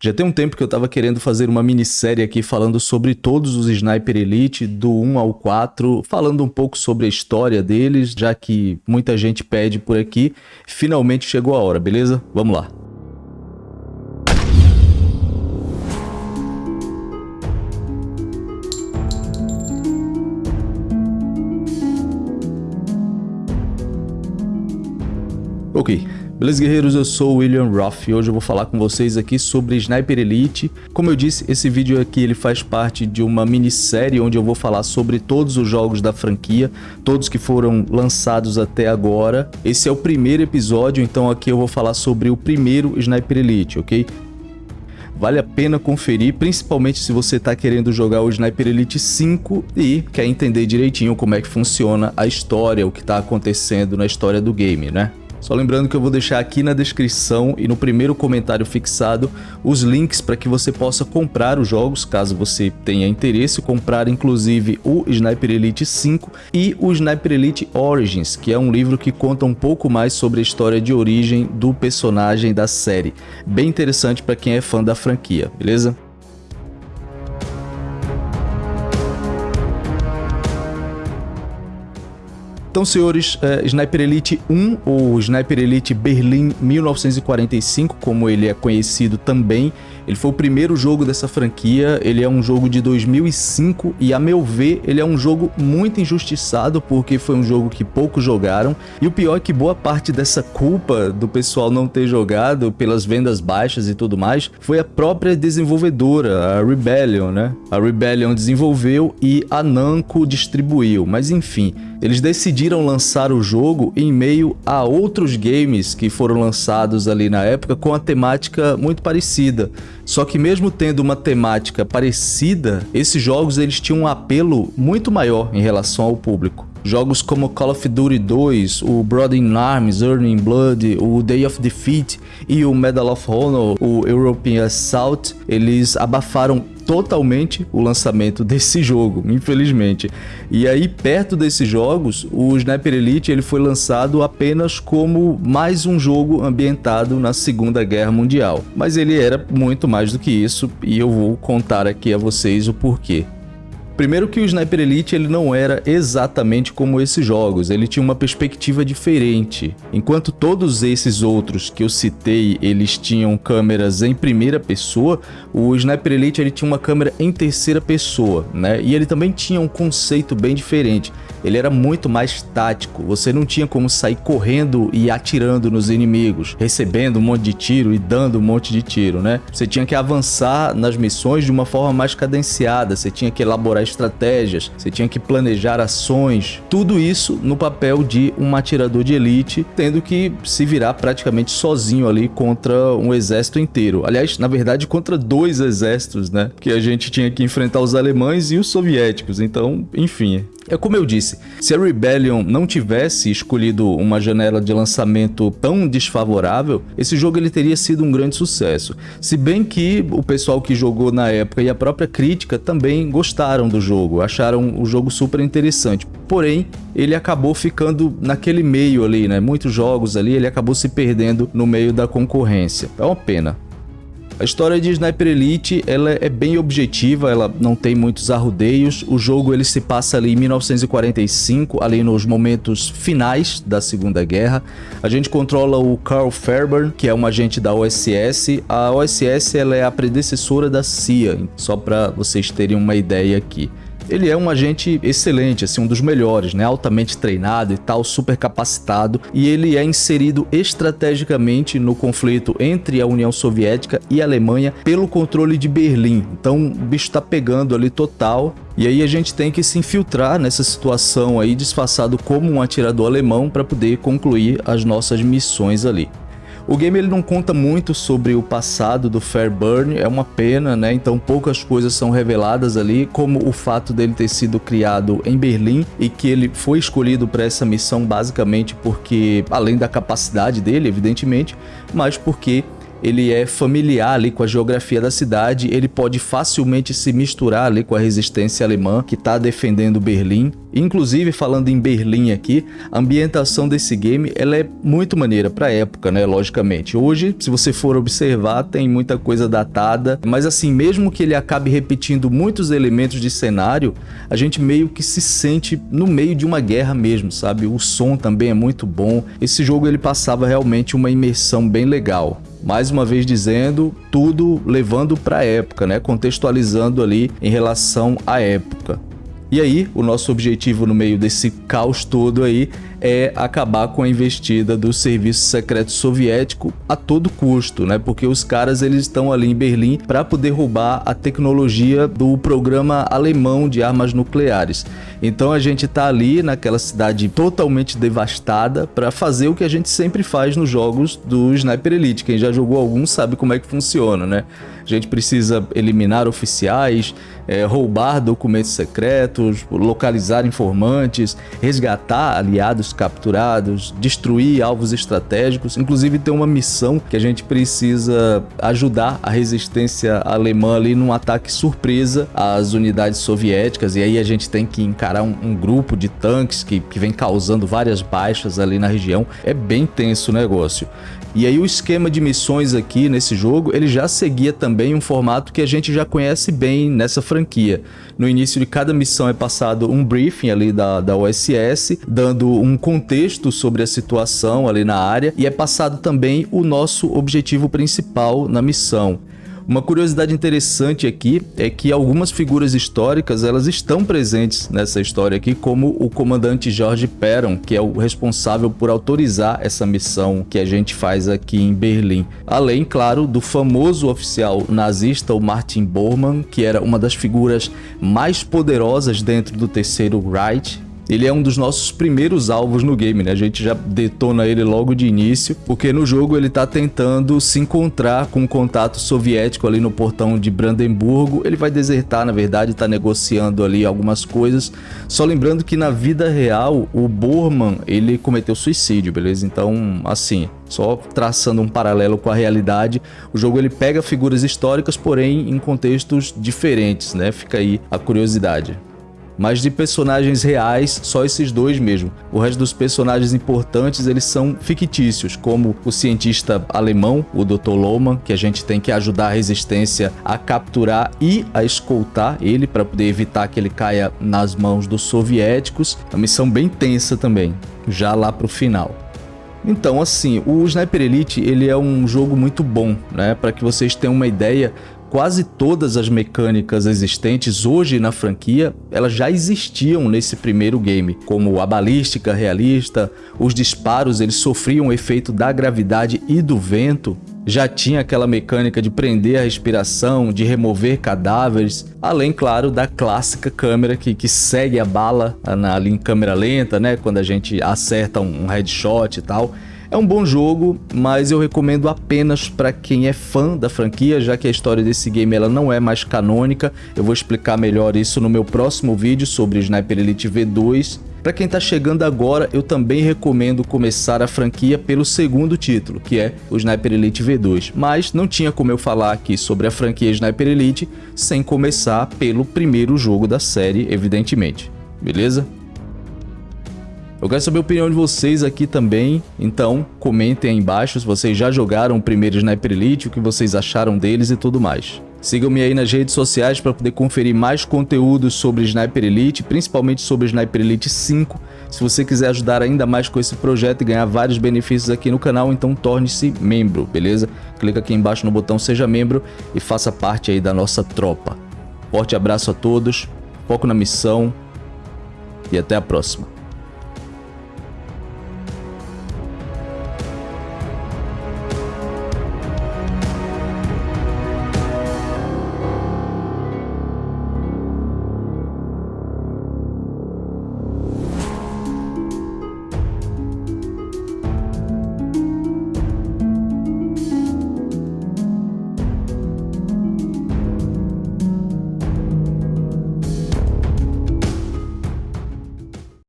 Já tem um tempo que eu estava querendo fazer uma minissérie aqui falando sobre todos os Sniper Elite, do 1 ao 4, falando um pouco sobre a história deles, já que muita gente pede por aqui. Finalmente chegou a hora, beleza? Vamos lá. Beleza, guerreiros? Eu sou o William Roth e hoje eu vou falar com vocês aqui sobre Sniper Elite. Como eu disse, esse vídeo aqui ele faz parte de uma minissérie onde eu vou falar sobre todos os jogos da franquia, todos que foram lançados até agora. Esse é o primeiro episódio, então aqui eu vou falar sobre o primeiro Sniper Elite, ok? Vale a pena conferir, principalmente se você está querendo jogar o Sniper Elite 5 e quer entender direitinho como é que funciona a história, o que está acontecendo na história do game, né? Só lembrando que eu vou deixar aqui na descrição e no primeiro comentário fixado os links para que você possa comprar os jogos, caso você tenha interesse, comprar inclusive o Sniper Elite 5 e o Sniper Elite Origins, que é um livro que conta um pouco mais sobre a história de origem do personagem da série. Bem interessante para quem é fã da franquia, beleza? Então, senhores, é, Sniper Elite 1, ou Sniper Elite Berlim 1945, como ele é conhecido também, ele foi o primeiro jogo dessa franquia, ele é um jogo de 2005 e, a meu ver, ele é um jogo muito injustiçado porque foi um jogo que poucos jogaram e o pior é que boa parte dessa culpa do pessoal não ter jogado pelas vendas baixas e tudo mais foi a própria desenvolvedora, a Rebellion, né? A Rebellion desenvolveu e a Namco distribuiu, mas enfim, eles decidiram lançar o jogo em meio a outros games que foram lançados ali na época com a temática muito parecida. Só que mesmo tendo uma temática parecida, esses jogos eles tinham um apelo muito maior em relação ao público. Jogos como Call of Duty 2, o Blood in Arms, Earning Blood, o Day of Defeat e o Medal of Honor, o European Assault, eles abafaram totalmente o lançamento desse jogo, infelizmente. E aí, perto desses jogos, o Sniper Elite ele foi lançado apenas como mais um jogo ambientado na Segunda Guerra Mundial. Mas ele era muito mais do que isso e eu vou contar aqui a vocês o porquê. Primeiro que o Sniper Elite ele não era exatamente como esses jogos, ele tinha uma perspectiva diferente. Enquanto todos esses outros que eu citei, eles tinham câmeras em primeira pessoa, o Sniper Elite ele tinha uma câmera em terceira pessoa, né? E ele também tinha um conceito bem diferente ele era muito mais tático. Você não tinha como sair correndo e atirando nos inimigos, recebendo um monte de tiro e dando um monte de tiro, né? Você tinha que avançar nas missões de uma forma mais cadenciada, você tinha que elaborar estratégias, você tinha que planejar ações. Tudo isso no papel de um atirador de elite, tendo que se virar praticamente sozinho ali contra um exército inteiro. Aliás, na verdade, contra dois exércitos, né? Que a gente tinha que enfrentar os alemães e os soviéticos. Então, enfim, é como eu disse, se a Rebellion não tivesse escolhido uma janela de lançamento tão desfavorável, esse jogo ele teria sido um grande sucesso. Se bem que o pessoal que jogou na época e a própria crítica também gostaram do jogo, acharam o jogo super interessante. Porém, ele acabou ficando naquele meio ali, né? Muitos jogos ali, ele acabou se perdendo no meio da concorrência. É uma pena. A história de Sniper Elite ela é bem objetiva, ela não tem muitos arrudeios. O jogo ele se passa ali em 1945, ali nos momentos finais da Segunda Guerra. A gente controla o Carl Fairburn, que é um agente da OSS. A OSS ela é a predecessora da CIA, só para vocês terem uma ideia aqui ele é um agente excelente, assim, um dos melhores, né? Altamente treinado e tal, super capacitado, e ele é inserido estrategicamente no conflito entre a União Soviética e a Alemanha pelo controle de Berlim. Então, o bicho tá pegando ali total, e aí a gente tem que se infiltrar nessa situação aí, disfarçado como um atirador alemão para poder concluir as nossas missões ali. O game ele não conta muito sobre o passado do Fairburn, é uma pena, né? Então poucas coisas são reveladas ali, como o fato dele ter sido criado em Berlim e que ele foi escolhido para essa missão basicamente porque, além da capacidade dele, evidentemente, mas porque ele é familiar ali com a geografia da cidade, ele pode facilmente se misturar ali com a resistência alemã que está defendendo Berlim. Inclusive, falando em Berlim aqui, a ambientação desse game ela é muito maneira para a época, né? Logicamente. Hoje, se você for observar, tem muita coisa datada, mas assim, mesmo que ele acabe repetindo muitos elementos de cenário, a gente meio que se sente no meio de uma guerra mesmo, sabe? O som também é muito bom. Esse jogo ele passava realmente uma imersão bem legal mais uma vez dizendo, tudo levando para a época, né? contextualizando ali em relação à época. E aí, o nosso objetivo no meio desse caos todo aí é acabar com a investida do serviço secreto soviético a todo custo, né? Porque os caras eles estão ali em Berlim para poder roubar a tecnologia do programa alemão de armas nucleares. Então a gente tá ali naquela cidade totalmente devastada para fazer o que a gente sempre faz nos jogos do Sniper Elite. Quem já jogou algum sabe como é que funciona, né? A gente precisa eliminar oficiais, é, roubar documentos secretos, localizar informantes, resgatar aliados capturados, destruir alvos estratégicos. Inclusive tem uma missão que a gente precisa ajudar a resistência alemã ali num ataque surpresa às unidades soviéticas. E aí a gente tem que encarar um, um grupo de tanques que, que vem causando várias baixas ali na região. É bem tenso o negócio. E aí o esquema de missões aqui nesse jogo, ele já seguia também um formato que a gente já conhece bem nessa franquia. No início de cada missão é passado um briefing ali da, da OSS, dando um contexto sobre a situação ali na área e é passado também o nosso objetivo principal na missão. Uma curiosidade interessante aqui é que algumas figuras históricas elas estão presentes nessa história aqui, como o comandante George Perron, que é o responsável por autorizar essa missão que a gente faz aqui em Berlim. Além, claro, do famoso oficial nazista, o Martin Bormann, que era uma das figuras mais poderosas dentro do terceiro Reich, ele é um dos nossos primeiros alvos no game, né? A gente já detona ele logo de início, porque no jogo ele tá tentando se encontrar com um contato soviético ali no portão de Brandemburgo. Ele vai desertar, na verdade, tá negociando ali algumas coisas. Só lembrando que na vida real, o Bormann, ele cometeu suicídio, beleza? Então, assim, só traçando um paralelo com a realidade, o jogo ele pega figuras históricas, porém em contextos diferentes, né? Fica aí a curiosidade mas de personagens reais, só esses dois mesmo. O resto dos personagens importantes, eles são fictícios, como o cientista alemão, o Dr. Lohmann, que a gente tem que ajudar a resistência a capturar e a escoltar ele para poder evitar que ele caia nas mãos dos soviéticos. Uma missão bem tensa também, já lá para o final. Então, assim, o Sniper Elite ele é um jogo muito bom, né? Para que vocês tenham uma ideia, Quase todas as mecânicas existentes hoje na franquia, elas já existiam nesse primeiro game, como a balística realista, os disparos eles sofriam o efeito da gravidade e do vento, já tinha aquela mecânica de prender a respiração, de remover cadáveres, além, claro, da clássica câmera que, que segue a bala na, ali em câmera lenta, né, quando a gente acerta um, um headshot e tal. É um bom jogo, mas eu recomendo apenas para quem é fã da franquia, já que a história desse game ela não é mais canônica. Eu vou explicar melhor isso no meu próximo vídeo sobre Sniper Elite V2. Para quem está chegando agora, eu também recomendo começar a franquia pelo segundo título, que é o Sniper Elite V2. Mas não tinha como eu falar aqui sobre a franquia Sniper Elite sem começar pelo primeiro jogo da série, evidentemente. Beleza? Eu quero saber a opinião de vocês aqui também, então comentem aí embaixo se vocês já jogaram o primeiro Sniper Elite, o que vocês acharam deles e tudo mais. Sigam-me aí nas redes sociais para poder conferir mais conteúdos sobre Sniper Elite, principalmente sobre Sniper Elite 5. Se você quiser ajudar ainda mais com esse projeto e ganhar vários benefícios aqui no canal, então torne-se membro, beleza? Clica aqui embaixo no botão Seja Membro e faça parte aí da nossa tropa. Forte abraço a todos, foco na missão e até a próxima.